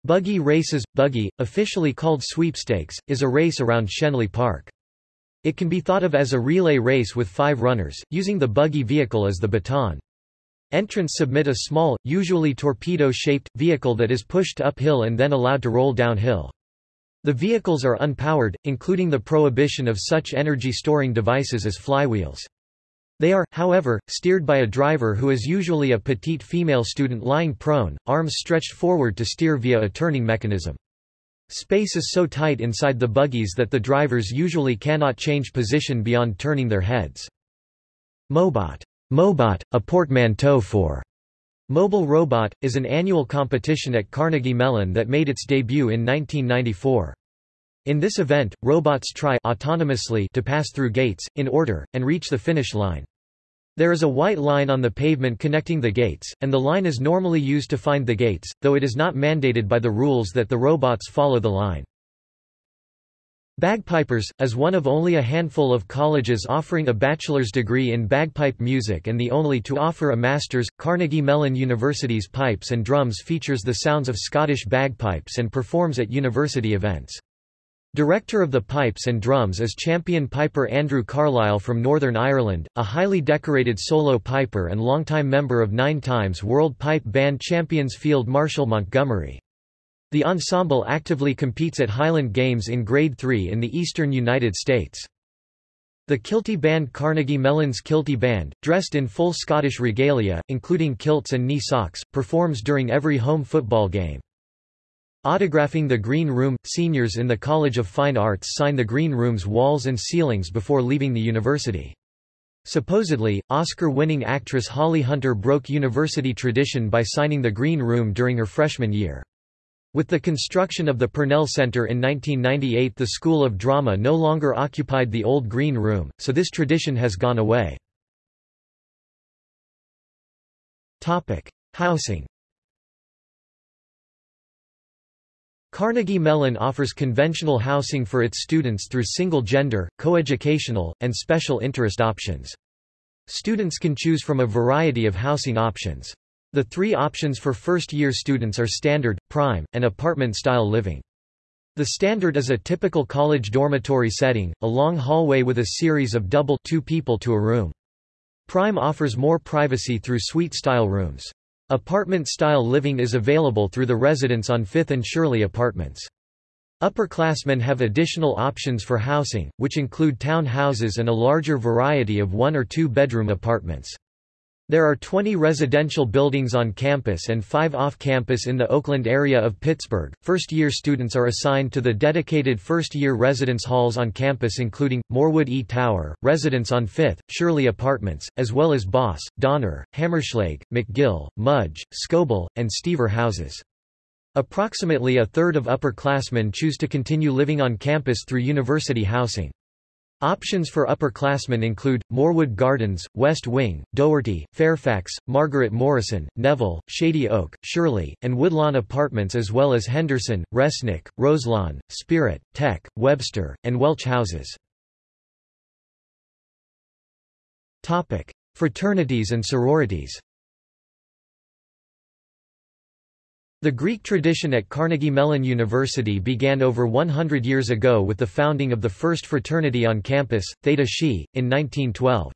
Buggy Races – Buggy, officially called Sweepstakes, is a race around Schenley Park. It can be thought of as a relay race with five runners, using the buggy vehicle as the baton. Entrants submit a small, usually torpedo-shaped, vehicle that is pushed uphill and then allowed to roll downhill. The vehicles are unpowered, including the prohibition of such energy-storing devices as flywheels. They are, however, steered by a driver who is usually a petite female student lying prone, arms stretched forward to steer via a turning mechanism. Space is so tight inside the buggies that the drivers usually cannot change position beyond turning their heads. Mobot, Mobot a portmanteau for Mobile Robot, is an annual competition at Carnegie Mellon that made its debut in 1994. In this event, robots try autonomously to pass through gates, in order, and reach the finish line. There is a white line on the pavement connecting the gates, and the line is normally used to find the gates, though it is not mandated by the rules that the robots follow the line. Bagpipers, as one of only a handful of colleges offering a bachelor's degree in bagpipe music and the only to offer a master's, Carnegie Mellon University's Pipes and Drums features the sounds of Scottish bagpipes and performs at university events. Director of the pipes and drums is champion piper Andrew Carlisle from Northern Ireland, a highly decorated solo piper and longtime member of nine times World Pipe Band champions Field Marshal Montgomery. The ensemble actively competes at Highland Games in Grade 3 in the eastern United States. The Kilty Band Carnegie Mellon's Kilty Band, dressed in full Scottish regalia, including kilts and knee socks, performs during every home football game. Autographing the Green Room – Seniors in the College of Fine Arts sign the Green Room's walls and ceilings before leaving the university. Supposedly, Oscar-winning actress Holly Hunter broke university tradition by signing the Green Room during her freshman year. With the construction of the Purnell Center in 1998 the School of Drama no longer occupied the old Green Room, so this tradition has gone away. Housing Carnegie Mellon offers conventional housing for its students through single-gender, coeducational, and special interest options. Students can choose from a variety of housing options. The three options for first-year students are standard, prime, and apartment-style living. The standard is a typical college dormitory setting, a long hallway with a series of double two people to a room. Prime offers more privacy through suite-style rooms. Apartment-style living is available through the residence on 5th and Shirley Apartments. Upperclassmen have additional options for housing, which include town houses and a larger variety of one- or two-bedroom apartments. There are 20 residential buildings on campus and 5 off-campus in the Oakland area of Pittsburgh. First-year students are assigned to the dedicated first-year residence halls on campus including, Morewood E Tower, Residence on 5th, Shirley Apartments, as well as Boss, Donner, Hammerschlag, McGill, Mudge, Scobell, and Stever houses. Approximately a third of upperclassmen choose to continue living on campus through university housing. Options for upperclassmen include, Morewood Gardens, West Wing, Doherty, Fairfax, Margaret Morrison, Neville, Shady Oak, Shirley, and Woodlawn Apartments as well as Henderson, Resnik, Roselawn, Spirit, Tech, Webster, and Welch houses. Fraternities and sororities The Greek tradition at Carnegie Mellon University began over 100 years ago with the founding of the first fraternity on campus, Theta Xi, in 1912.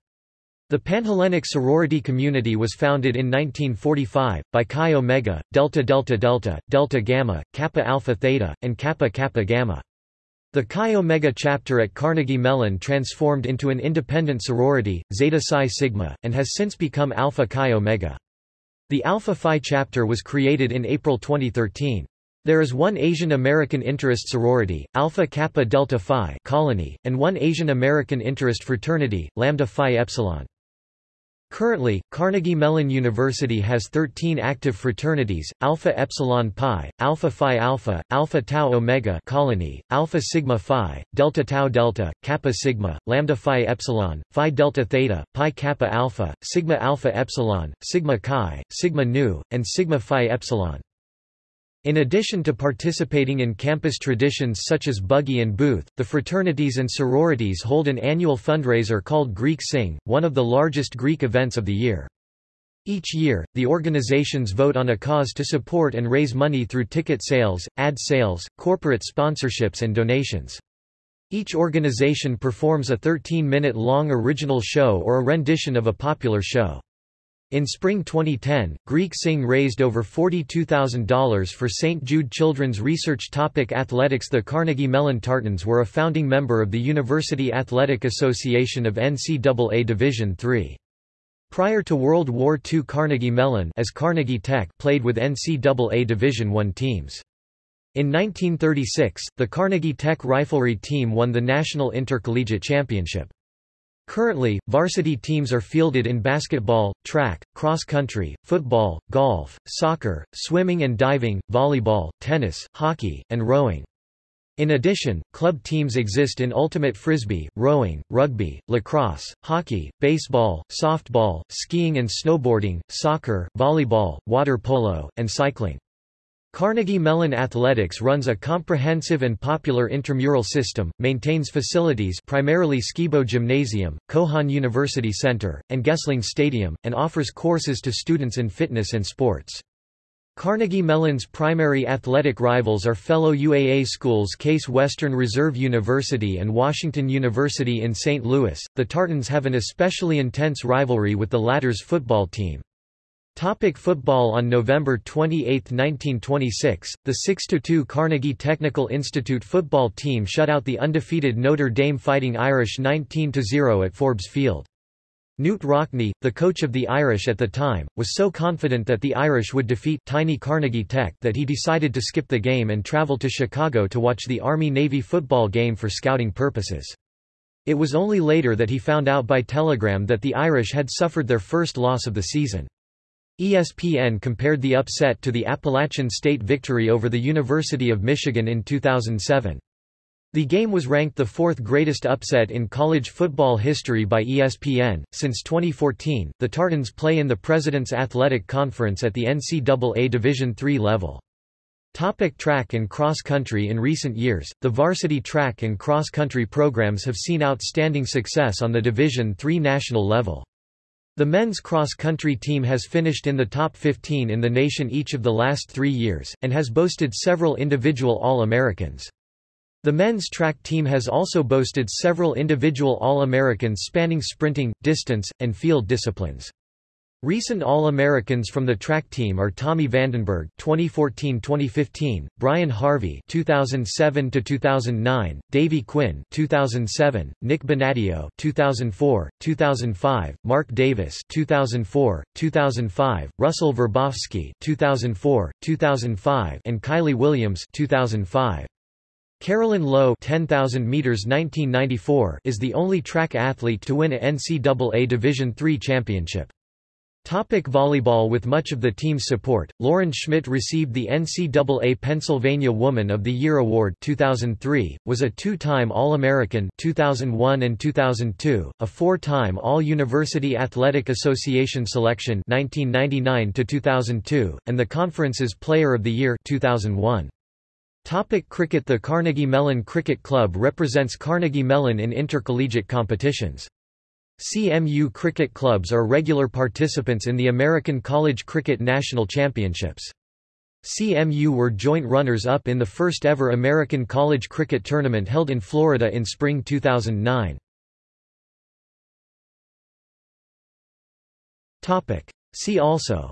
The Panhellenic sorority community was founded in 1945, by Chi Omega, Delta Delta Delta, Delta Gamma, Kappa Alpha Theta, and Kappa Kappa Gamma. The Chi Omega chapter at Carnegie Mellon transformed into an independent sorority, Zeta Psi Sigma, and has since become Alpha Chi Omega. The Alpha Phi chapter was created in April 2013. There is one Asian American interest sorority, Alpha Kappa Delta Phi Colony, and one Asian American interest fraternity, Lambda Phi Epsilon. Currently, Carnegie Mellon University has 13 active fraternities, Alpha Epsilon Pi, Alpha Phi Alpha, Alpha Tau Omega Colony, Alpha Sigma Phi, Delta Tau Delta, Kappa Sigma, Lambda Phi Epsilon, Phi Delta Theta, Pi Kappa Alpha, Sigma Alpha Epsilon, Sigma Chi, Sigma Nu, and Sigma Phi Epsilon. In addition to participating in campus traditions such as buggy and booth, the fraternities and sororities hold an annual fundraiser called Greek Sing, one of the largest Greek events of the year. Each year, the organizations vote on a cause to support and raise money through ticket sales, ad sales, corporate sponsorships and donations. Each organization performs a 13-minute-long original show or a rendition of a popular show. In spring 2010, Greek Sing raised over $42,000 for St. Jude Children's Research Topic Athletics The Carnegie Mellon Tartans were a founding member of the University Athletic Association of NCAA Division III. Prior to World War II Carnegie Mellon as Carnegie Tech played with NCAA Division I teams. In 1936, the Carnegie Tech Riflery team won the National Intercollegiate Championship. Currently, varsity teams are fielded in basketball, track, cross-country, football, golf, soccer, swimming and diving, volleyball, tennis, hockey, and rowing. In addition, club teams exist in ultimate frisbee, rowing, rugby, lacrosse, hockey, baseball, softball, skiing and snowboarding, soccer, volleyball, water polo, and cycling. Carnegie Mellon Athletics runs a comprehensive and popular intramural system, maintains facilities primarily Skibo Gymnasium, Cohon University Center, and Gesling Stadium, and offers courses to students in fitness and sports. Carnegie Mellon's primary athletic rivals are fellow UAA schools Case Western Reserve University and Washington University in St. Louis. The Tartans have an especially intense rivalry with the latter's football team. Topic football On November 28, 1926, the 6–2 Carnegie Technical Institute football team shut out the undefeated Notre Dame Fighting Irish 19–0 at Forbes Field. Knute Rockne, the coach of the Irish at the time, was so confident that the Irish would defeat tiny Carnegie Tech that he decided to skip the game and travel to Chicago to watch the Army-Navy football game for scouting purposes. It was only later that he found out by telegram that the Irish had suffered their first loss of the season. ESPN compared the upset to the Appalachian State victory over the University of Michigan in 2007. The game was ranked the fourth greatest upset in college football history by ESPN. Since 2014, the Tartans play in the President's Athletic Conference at the NCAA Division III level. Topic track and cross country In recent years, the varsity track and cross country programs have seen outstanding success on the Division III national level. The men's cross-country team has finished in the top 15 in the nation each of the last three years, and has boasted several individual All-Americans. The men's track team has also boasted several individual All-Americans spanning sprinting, distance, and field disciplines. Recent All-Americans from the track team are Tommy Vandenberg (2014–2015), Brian Harvey (2007–2009), Davy Quinn (2007), Nick Bonadio (2004, 2005), Mark Davis (2004, 2005), Russell Verbofsky (2004, 2005), and Kylie Williams (2005). Carolyn Lowe 10,000 meters 1994 is the only track athlete to win a NCAA Division III championship. Topic volleyball With much of the team's support, Lauren Schmidt received the NCAA Pennsylvania Woman of the Year Award 2003, was a two-time All-American 2001 and 2002, a four-time All-University Athletic Association selection 1999-2002, and the conference's Player of the Year 2001. Topic cricket The Carnegie Mellon Cricket Club represents Carnegie Mellon in intercollegiate competitions. CMU cricket clubs are regular participants in the American College Cricket National Championships. CMU were joint runners-up in the first-ever American College Cricket Tournament held in Florida in spring 2009. See also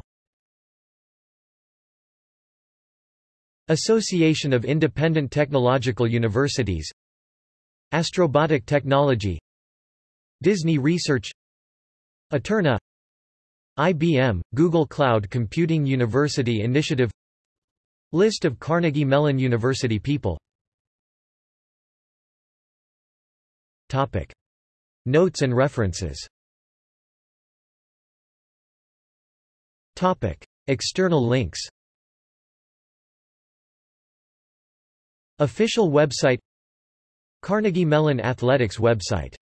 Association of Independent Technological Universities Astrobotic Technology Disney Research Eterna IBM, Google Cloud Computing University Initiative List of Carnegie Mellon University people. Topic. Notes and references. Topic. External links. Official website. Carnegie Mellon Athletics website